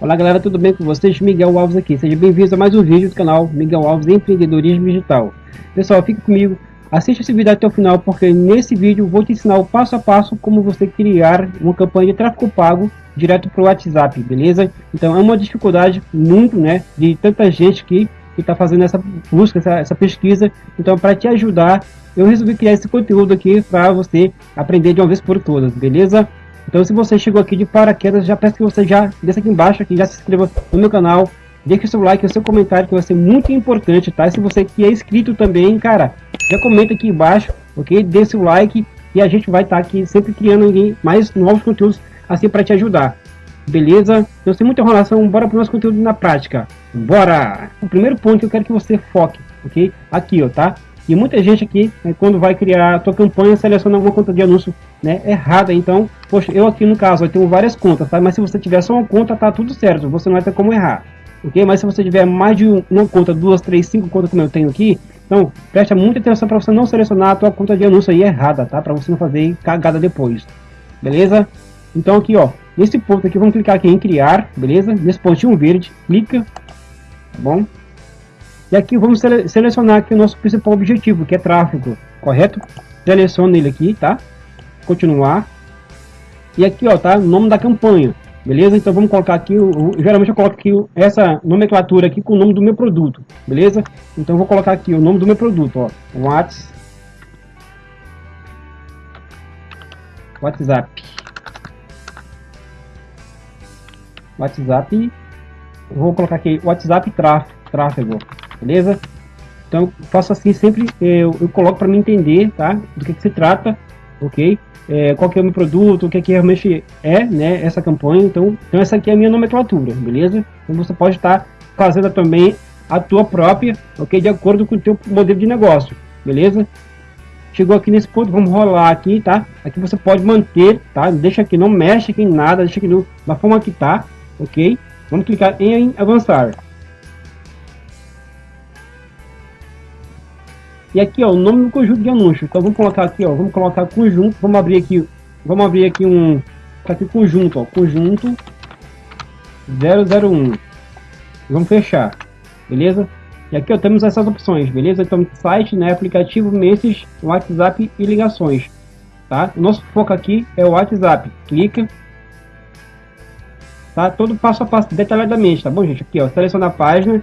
Olá galera, tudo bem com vocês? Miguel Alves aqui, seja bem-vindo a mais um vídeo do canal Miguel Alves Empreendedorismo Digital. Pessoal, fique comigo, assista esse vídeo até o final, porque nesse vídeo vou te ensinar o passo a passo como você criar uma campanha de tráfego pago direto para o WhatsApp, beleza? Então é uma dificuldade muito, né, de tanta gente que está fazendo essa busca, essa, essa pesquisa. Então para te ajudar, eu resolvi criar esse conteúdo aqui para você aprender de uma vez por todas, beleza? Então se você chegou aqui de paraquedas, já peço que você já desça aqui embaixo, aqui, já se inscreva no meu canal, deixe seu like, o seu comentário que vai ser muito importante, tá? E se você que é inscrito também, cara, já comenta aqui embaixo, ok? Dê seu like e a gente vai estar tá aqui sempre criando mais novos conteúdos assim para te ajudar. Beleza? Então sem muita enrolação, bora para o nosso conteúdo na prática. Bora! O primeiro ponto que eu quero que você foque, ok? Aqui, ó, tá? E muita gente aqui, né, quando vai criar a tua campanha, seleciona alguma conta de anúncio né, errada. Então, poxa, eu aqui no caso, eu tenho várias contas, tá? Mas se você tiver só uma conta, tá tudo certo. Você não vai ter como errar. Ok? Mas se você tiver mais de uma conta, duas, três, cinco contas como eu tenho aqui, então preste muita atenção para você não selecionar a tua conta de anúncio aí errada, tá? Para você não fazer cagada depois. Beleza? Então aqui, ó, nesse ponto aqui, vamos clicar aqui em criar, beleza? Nesse pontinho verde, clica, tá bom? E aqui vamos sele selecionar aqui o nosso principal objetivo, que é tráfego, correto? Seleciona ele aqui, tá? Continuar. E aqui, ó, tá? O nome da campanha, beleza? Então vamos colocar aqui, o, geralmente eu coloco aqui essa nomenclatura aqui com o nome do meu produto, beleza? Então vou colocar aqui o nome do meu produto, ó, Whats, WhatsApp, WhatsApp, vou colocar aqui WhatsApp tráfego, beleza? Então, faço assim sempre, eu, eu coloco para me entender, tá? Do que, que se trata, ok? É, qual que é o meu produto, o que, que realmente é, né? Essa campanha, então, então essa aqui é a minha nomenclatura, beleza? Então você pode estar tá fazendo também a tua própria, ok? De acordo com o teu modelo de negócio, beleza? Chegou aqui nesse ponto, vamos rolar aqui, tá? Aqui você pode manter, tá? Deixa aqui, não mexe aqui em nada, deixa aqui no, da forma que tá, ok? Vamos clicar em avançar. E aqui, ó, o nome do conjunto de anúncios. Então vamos colocar aqui, ó, vamos colocar conjunto, vamos abrir aqui, vamos abrir aqui um, tá aqui conjunto, ó, conjunto 001. Vamos fechar, beleza? E aqui, ó, temos essas opções, beleza? Então, site, né, aplicativo, message, WhatsApp e ligações, tá? O nosso foco aqui é o WhatsApp. Clica, tá? Todo passo a passo, detalhadamente, tá bom, gente? Aqui, ó, seleciona a página,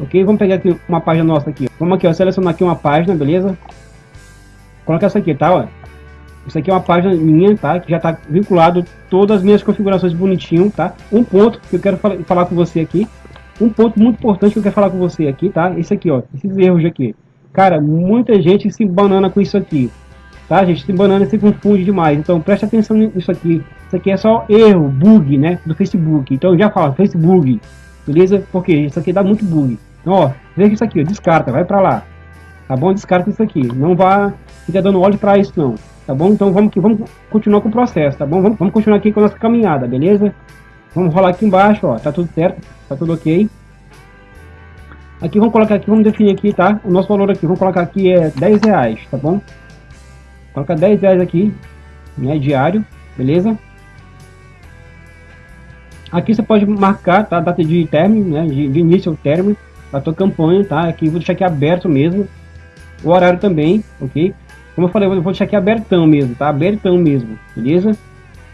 ok? Vamos pegar aqui uma página nossa aqui. Vamos aqui, ó, selecionar aqui uma página, beleza? Coloca essa aqui, tá, ó. Isso aqui é uma página minha, tá? Que já tá vinculado todas as minhas configurações bonitinho, tá? Um ponto que eu quero fal falar com você aqui, um ponto muito importante que eu quero falar com você aqui, tá? Esse aqui, ó, esses erros aqui. Cara, muita gente se banana com isso aqui, tá, gente? Se banana se confunde demais, então preste atenção nisso aqui. Isso aqui é só erro, bug, né, do Facebook. Então já falo, Facebook, beleza? Porque isso aqui dá muito bug. Então, ó, veja isso aqui, ó, descarta, vai pra lá. Tá bom? Descarta isso aqui. Não vá ficar dando óleo para isso, não. Tá bom? Então vamos que vamos continuar com o processo, tá bom? Vamos, vamos continuar aqui com a nossa caminhada, beleza? Vamos rolar aqui embaixo, ó. Tá tudo certo, tá tudo ok. Aqui vamos colocar aqui, vamos definir aqui, tá? O nosso valor aqui, vamos colocar aqui é 10 reais, tá bom? Coloca 10 reais aqui, né? Diário, beleza? Aqui você pode marcar tá, a data de término, né? De, de início ao término da tua campanha, tá? Aqui vou deixar aqui aberto mesmo. O horário também, ok? Como eu falei, eu vou deixar aqui abertão mesmo, tá? Abertão mesmo, beleza?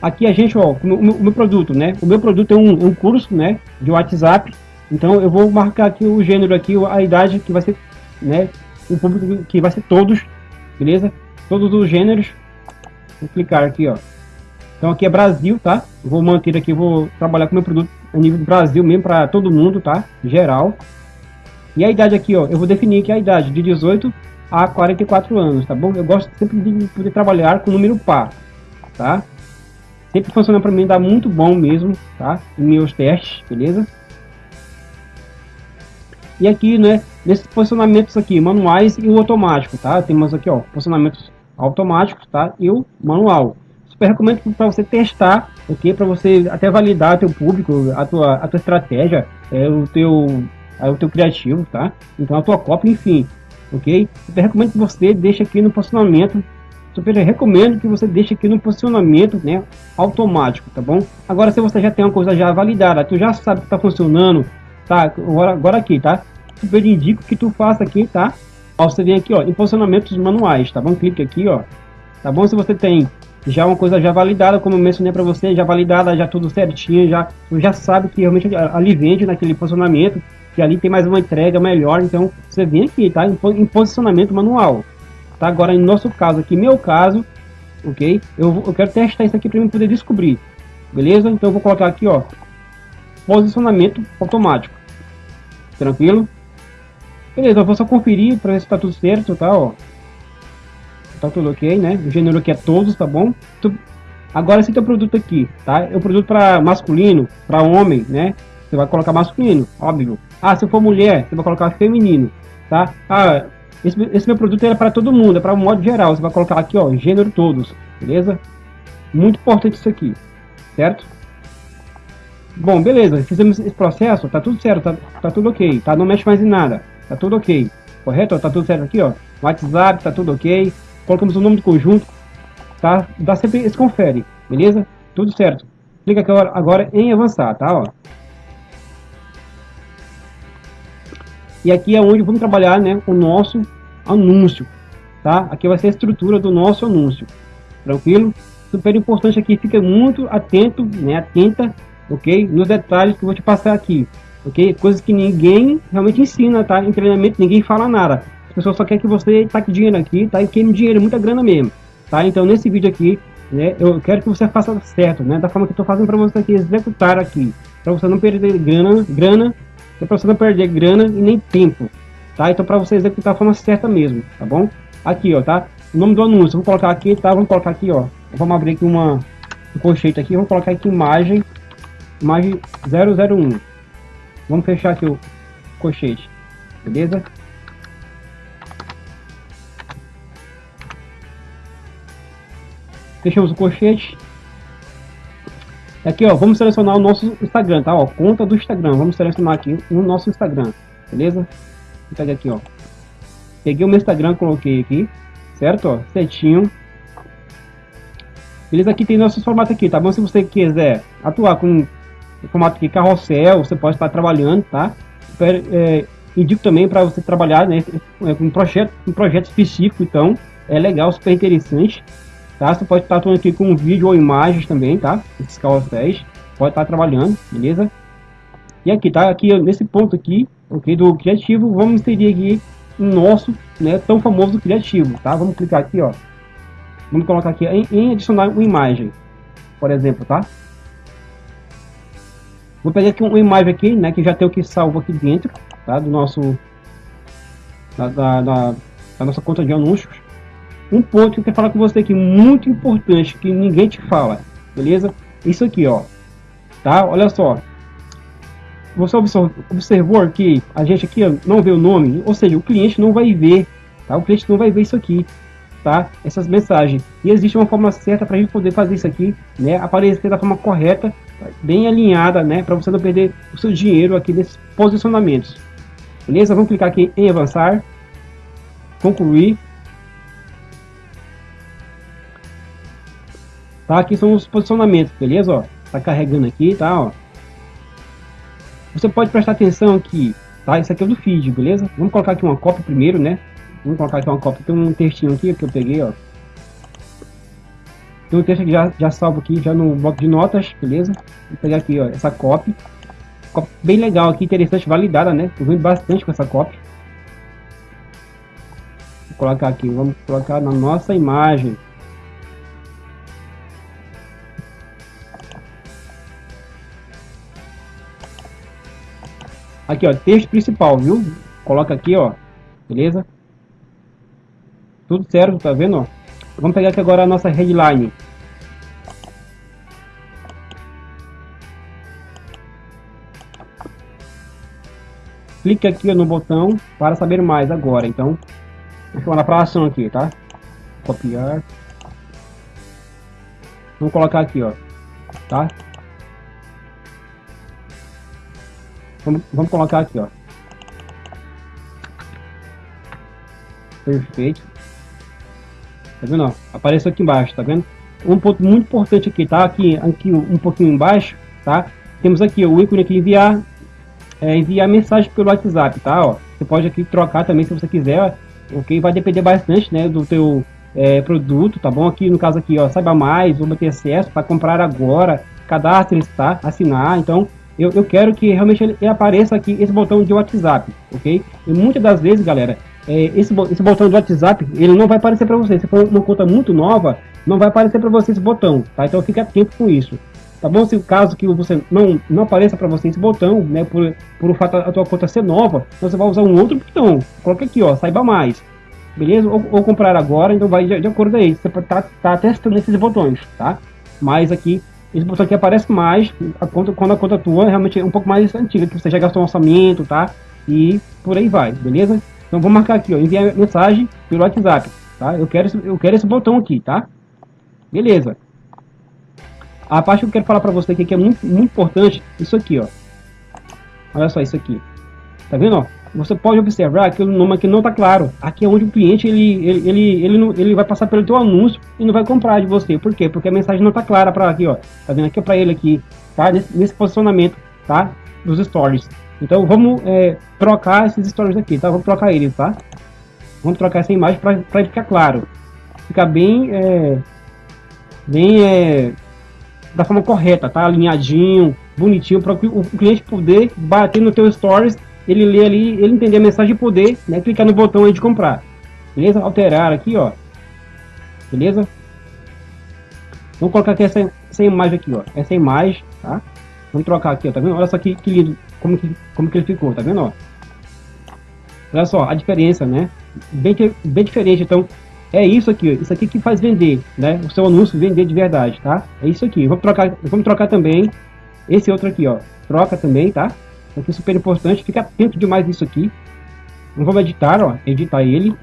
Aqui a gente, ó, o meu, o meu produto, né? O meu produto é um, um curso, né? De WhatsApp. Então eu vou marcar aqui o gênero aqui, a idade que vai ser, né? O público que vai ser todos, beleza? Todos os gêneros. Vou clicar aqui, ó. Então aqui é Brasil, tá? Vou manter aqui, vou trabalhar com meu produto a nível do Brasil mesmo para todo mundo, tá? Geral. E a idade aqui, ó, eu vou definir aqui a idade de 18 a 44 anos, tá bom? Eu gosto sempre de poder trabalhar com número par, tá? Sempre funciona para mim, dá muito bom mesmo, tá? Em meus testes, beleza? E aqui, né, nesses posicionamentos aqui, manuais e o automático, tá? Temos aqui, ó, posicionamentos automáticos, tá? E o manual. Super recomendo para você testar, ok? Para você até validar teu público, a tua, a tua estratégia, é, o teu é o teu criativo, tá? Então a tua cópia, enfim, ok? Eu recomendo que você deixe aqui no posicionamento super recomendo que você deixe aqui no posicionamento, né, automático, tá bom? Agora, se você já tem uma coisa já validada, tu já sabe que está funcionando, tá? Agora, agora aqui, tá? Super indico que tu faça aqui, tá? Ó, você vem aqui, ó, em posicionamentos manuais, tá bom? Clique aqui, ó, tá bom? Se você tem já uma coisa já validada, como eu mencionei para você, já validada, já tudo certinho, já já sabe que realmente ali vende naquele posicionamento, que ali tem mais uma entrega melhor, então você vem aqui, tá? Em, posicionamento manual, tá? Agora, em nosso caso aqui, meu caso, ok? Eu, eu quero testar isso aqui para mim poder descobrir, beleza? Então eu vou colocar aqui, ó, posicionamento automático, tranquilo? Beleza, eu vou só conferir para ver se tá tudo certo, tá? Ó, tá tudo ok, né? O gênero aqui é todos, tá bom? Agora esse teu produto aqui, tá? É um produto para masculino, para homem, né? Você vai colocar masculino, óbvio. Ah, se for mulher, você vai colocar feminino, tá? Ah, esse, esse meu produto é para todo mundo, é para um modo geral. Você vai colocar aqui, ó, gênero todos, beleza? Muito importante isso aqui, certo? Bom, beleza, fizemos esse processo, tá tudo certo, tá, tá tudo ok, tá? Não mexe mais em nada, tá tudo ok, correto? Tá tudo certo aqui, ó. WhatsApp, tá tudo ok, colocamos o nome do conjunto, tá? Dá sempre esse confere, beleza? Tudo certo. Clica agora, agora em avançar, tá? Ó. E aqui é onde vamos trabalhar né, o nosso anúncio, tá? Aqui vai ser a estrutura do nosso anúncio, tranquilo? Super importante aqui, fica muito atento, né, atenta, ok? Nos detalhes que eu vou te passar aqui, ok? Coisas que ninguém realmente ensina, tá? Em treinamento ninguém fala nada pessoas só querem que você taque dinheiro aqui, tá? E queime dinheiro, muita grana mesmo, tá? Então, nesse vídeo aqui, né, eu quero que você faça certo, né? Da forma que eu tô fazendo para você aqui, executar aqui, para você não perder grana, grana, é para você não perder grana e nem tempo, tá? Então, para você executar da forma certa mesmo, tá bom? Aqui, ó, tá? O nome do anúncio, vamos colocar aqui, tá? Vamos colocar aqui, ó. Vamos abrir aqui uma um colchete aqui, vamos colocar aqui imagem, imagem 001. Vamos fechar aqui o colchete, beleza? Fechamos o colchete. Aqui, ó, vamos selecionar o nosso Instagram, tá? Ó, conta do Instagram. Vamos selecionar aqui o nosso Instagram, beleza? Vou aqui, ó. Peguei o meu Instagram, coloquei aqui, certo? Ó, certinho. Beleza? Aqui tem nossos formatos aqui, tá bom? Se você quiser atuar com formato aqui carrossel, você pode estar trabalhando, tá? É, indico também para você trabalhar né, com um projeto, um projeto específico, então é legal, super interessante tá? Você pode estar atuando aqui com vídeo ou imagens também, tá? Esses carrosséis, pode estar trabalhando, beleza? E aqui, tá? Aqui nesse ponto aqui, ok, do criativo, vamos inserir aqui o nosso, né, tão famoso criativo, tá? Vamos clicar aqui, ó. Vamos colocar aqui em, em adicionar uma imagem, por exemplo, tá? Vou pegar aqui uma imagem aqui, né, que já tem o que salvo aqui dentro, tá? Do nosso, da, da, da, da nossa conta de anúncios um ponto que eu quero falar com você aqui, muito importante, que ninguém te fala, beleza? Isso aqui, ó, tá? Olha só, você observou que a gente aqui não vê o nome, ou seja, o cliente não vai ver, tá? O cliente não vai ver isso aqui, tá? Essas mensagens. E existe uma forma certa para a gente poder fazer isso aqui, né? Aparecer da forma correta, bem alinhada, né? Para você não perder o seu dinheiro aqui nesses posicionamentos. Beleza? Vamos clicar aqui em avançar, concluir. Tá? Aqui são os posicionamentos, beleza? Ó, tá carregando aqui, tá? Ó. Você pode prestar atenção aqui, tá? Isso aqui é do feed, beleza? Vamos colocar aqui uma cópia primeiro, né? Vamos colocar aqui uma cópia. Tem um textinho aqui que eu peguei, ó. Tem um texto que já, já salvo aqui, já no bloco de notas, beleza? Vou pegar aqui, ó, essa cópia. Cópia bem legal aqui, interessante, validada, né? Eu vendo bastante com essa cópia. Vou colocar aqui, vamos colocar na nossa imagem. Aqui, ó, texto principal, viu? Coloca aqui, ó. Beleza? Tudo certo, tá vendo? Vamos pegar aqui agora a nossa headline. Clique aqui no botão para saber mais agora. Então, eu lá para ação aqui, tá? Copiar. Vamos colocar aqui, ó. Tá? Vamos, vamos colocar aqui, ó. Perfeito. Tá vendo? Ó? Apareceu aqui embaixo, tá vendo? Um ponto muito importante aqui, tá? Aqui, aqui um pouquinho embaixo, tá? Temos aqui o ícone aqui enviar, é, enviar mensagem pelo WhatsApp, tá? Ó, você pode aqui trocar também se você quiser, ok? Vai depender bastante, né, do teu é, produto, tá bom? Aqui no caso aqui, ó, saiba mais, vou ter acesso para comprar agora, cadastre, tá? Assinar, então eu, eu quero que realmente ele, apareça aqui esse botão de WhatsApp, ok? E muitas das vezes, galera, é, esse, esse botão de WhatsApp, ele não vai aparecer para você. Se for uma conta muito nova, não vai aparecer para você esse botão, tá? Então fique atento com isso. Tá bom? Se o caso que você não, não apareça para você esse botão, né, por, por o fato da tua conta ser nova, você vai usar um outro botão. Coloca aqui, ó, saiba mais. Beleza? Ou, ou comprar agora, então vai de, de acordo aí. Você tá, tá testando esses botões, tá? Mas aqui esse botão aqui aparece mais a conta, quando a conta tua realmente é um pouco mais antiga, que você já gastou um orçamento, tá? E por aí vai, beleza? Então vou marcar aqui, ó, enviar mensagem pelo WhatsApp, tá? Eu quero, eu quero esse botão aqui, tá? Beleza. A parte que eu quero falar para você aqui que é muito, muito importante, isso aqui, ó. Olha só isso aqui. Tá vendo, ó? Você pode observar que o nome aqui não está claro. Aqui é onde o cliente ele, ele, ele, ele, não, ele vai passar pelo teu anúncio e não vai comprar de você. Por quê? Porque a mensagem não está clara para aqui, ó. Tá vendo aqui para ele aqui, tá? Nesse, nesse, posicionamento, tá? Dos stories. Então vamos é, trocar esses stories aqui, tá? Vamos trocar eles, tá? Vamos trocar essa imagem para ficar claro. Ficar bem, é, bem é, da forma correta, tá? Alinhadinho, bonitinho, para o cliente poder bater no teu stories ele lê ali, ele entender a mensagem de poder, né? Clicar no botão aí de comprar. Beleza? Alterar aqui, ó. Beleza? Vamos colocar aqui essa, essa imagem aqui, ó. Essa imagem, tá? Vamos trocar aqui, ó. Tá vendo? Olha só que, que lindo. Como que, como que ele ficou, tá vendo, ó? Olha só, a diferença, né? Bem, bem diferente. Então, é isso aqui. Isso aqui que faz vender, né? O seu anúncio vender de verdade, tá? É isso aqui. Vamos trocar, vamos trocar também esse outro aqui, ó. Troca também, tá? Aqui é super importante, fica atento demais nisso aqui. Não vamos editar, ó, editar ele,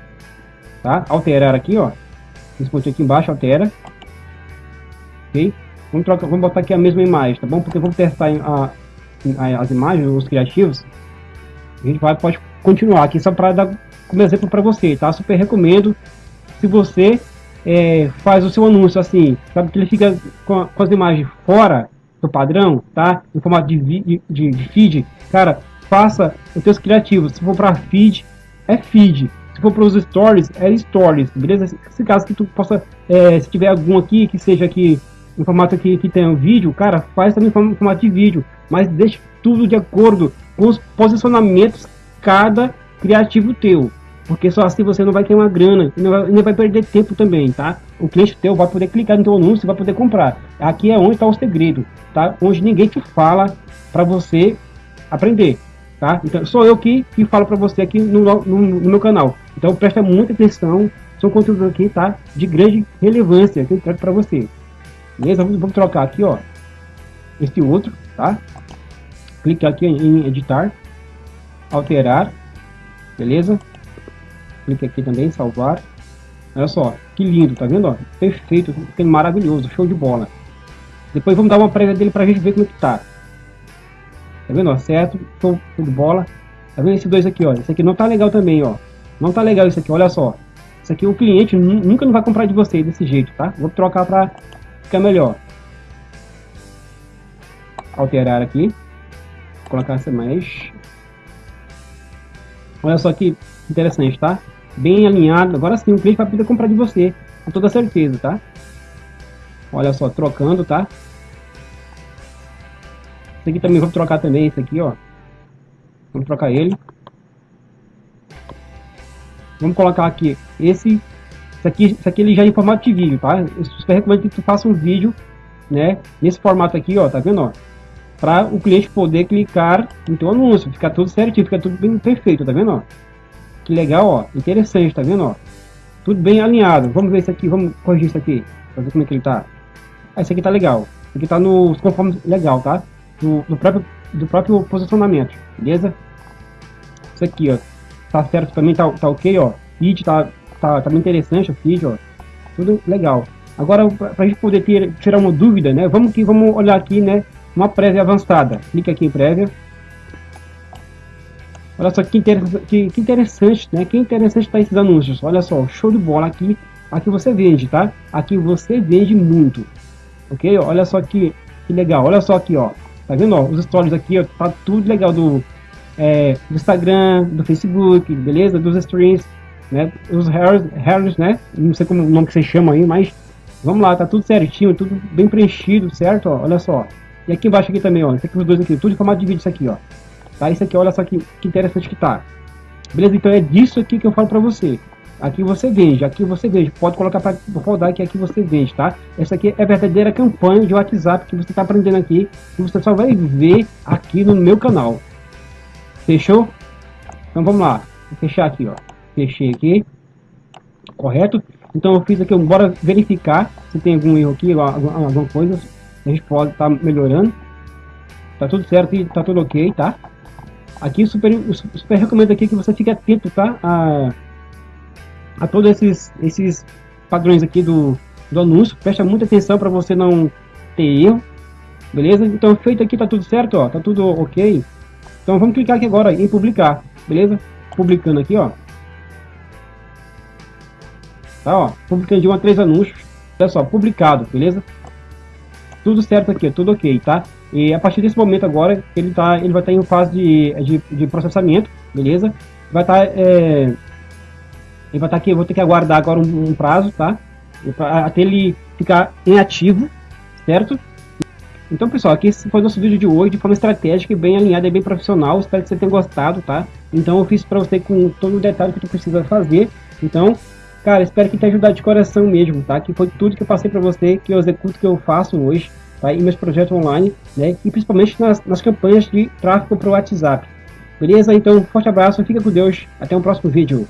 tá? Alterar aqui, ó. Esse pontinho aqui embaixo, altera. Ok? Vamos, trocar, vamos botar aqui a mesma imagem, tá bom? Porque vamos testar a, a, as imagens, os criativos. A gente vai, pode continuar aqui só para dar como exemplo para você, tá? Super recomendo. Se você é, faz o seu anúncio assim, sabe que ele fica com, com as imagens fora, do padrão, tá? Em formato de, de, de feed, cara, faça os seus criativos. Se for para feed, é feed. Se for para os stories, é stories, beleza? Se caso que tu possa, é, se tiver algum aqui que seja aqui em formato aqui que tenha um vídeo, cara, faz também formato de vídeo, mas deixe tudo de acordo com os posicionamentos cada criativo teu. Porque só assim você não vai ter uma grana e não vai, não vai perder tempo também, tá? O cliente teu vai poder clicar no teu anúncio e vai poder comprar. Aqui é onde está o segredo, tá? Onde ninguém te fala para você aprender, tá? Então sou eu que, que falo para você aqui no, no, no, meu canal. Então presta muita atenção, são conteúdos aqui, tá? De grande relevância que eu trago para você. Beleza? Vamos, vamos trocar aqui, ó. Este outro, tá? Clique aqui em editar, alterar, beleza? clique aqui também, salvar. Olha só, que lindo, tá vendo? Ó? Perfeito, maravilhoso, show de bola. Depois vamos dar uma prévia dele pra gente ver como é que tá. Tá vendo? Ó, certo, show, show de bola. Tá vendo esses dois aqui, ó? Esse aqui não tá legal também, ó. Não tá legal isso aqui, olha só. Isso aqui o cliente nunca não vai comprar de você desse jeito, tá? Vou trocar pra ficar melhor. Alterar aqui. Colocar essa mesh. Olha só que interessante, tá? bem alinhado. Agora sim, o cliente vai poder comprar de você, com toda certeza, tá? Olha só, trocando, tá? Esse aqui também, vou trocar também esse aqui, ó. Vamos trocar ele. Vamos colocar aqui esse, esse aqui, esse aqui ele já é em formato de vídeo, tá? Eu super recomendo que tu faça um vídeo, né? Nesse formato aqui, ó, tá vendo, ó? Para o cliente poder clicar no teu anúncio, ficar tudo certinho, fica tudo bem perfeito, tá vendo, ó? Que legal, ó. Interessante, tá vendo, ó? Tudo bem alinhado. Vamos ver isso aqui, vamos corrigir isso aqui. Pra ver como é que ele tá. Ah, esse aqui tá legal. Esse aqui tá no conforme legal, tá? Do, do, próprio, do próprio posicionamento, beleza? Isso aqui, ó. Tá certo também, tá, tá ok, ó. Feed tá, tá, tá bem interessante o feed, ó. Tudo legal. Agora, pra, pra gente poder ter, tirar uma dúvida, né? Vamos que vamos olhar aqui, né? Uma prévia avançada. Clica aqui em prévia. Olha só que interessante, que, que interessante, né? Que interessante tá esses anúncios. Olha só, show de bola aqui. aqui você vende, tá? Aqui você vende muito, ok? Olha só que, que legal, olha só aqui, ó. Tá vendo, ó, os stories aqui, ó, tá tudo legal do, é, do Instagram, do Facebook, beleza? Dos streams, né? Os hairs, né? Não sei como o nome que você chama aí, mas vamos lá, tá tudo certinho, tudo bem preenchido, certo? Ó, olha só. E aqui embaixo aqui também, ó, esse aqui, os dois aqui, tudo em formato de vídeo isso aqui, ó. Tá? Isso aqui, olha só que, que interessante que tá. Beleza? Então é disso aqui que eu falo pra você. Aqui você vende, aqui você vende. Pode colocar para rodar que aqui você vende, tá? Essa aqui é a verdadeira campanha de WhatsApp que você está aprendendo aqui. Que você só vai ver aqui no meu canal. Fechou? Então vamos lá. Vou fechar aqui, ó. Fechei aqui. Correto? Então eu fiz aqui, bora verificar se tem algum erro aqui, alguma, alguma coisa. A gente pode estar tá melhorando. Tá tudo certo e tá tudo ok, tá? Aqui super, super recomendo aqui que você fique atento, tá? A, a todos esses, esses padrões aqui do, do anúncio. Presta muita atenção para você não ter erro. Beleza? Então feito aqui tá tudo certo, ó. Tá tudo ok. Então vamos clicar aqui agora em publicar. Beleza? Publicando aqui, ó. Tá, ó. Publicando de um a três anúncios. Olha só, publicado, beleza? Tudo certo aqui, tudo ok, tá? E a partir desse momento agora, ele, tá, ele vai estar tá em fase de, de, de, processamento, beleza? Vai estar... Tá, é, ele vai estar tá aqui, eu vou ter que aguardar agora um, um prazo, tá? Até ele ficar em ativo, certo? Então, pessoal, aqui foi nosso vídeo de hoje, de forma estratégica e bem alinhada e bem profissional. Espero que você tenha gostado, tá? Então, eu fiz para você com todo o detalhe que tu precisa fazer. Então, cara, espero que tenha ajudado de coração mesmo, tá? Que foi tudo que eu passei para você, que eu executo, que eu faço hoje tá? e meus projetos online, né? e principalmente nas, nas campanhas de tráfego para o WhatsApp. Beleza? Então, forte abraço, fica com Deus, até o próximo vídeo.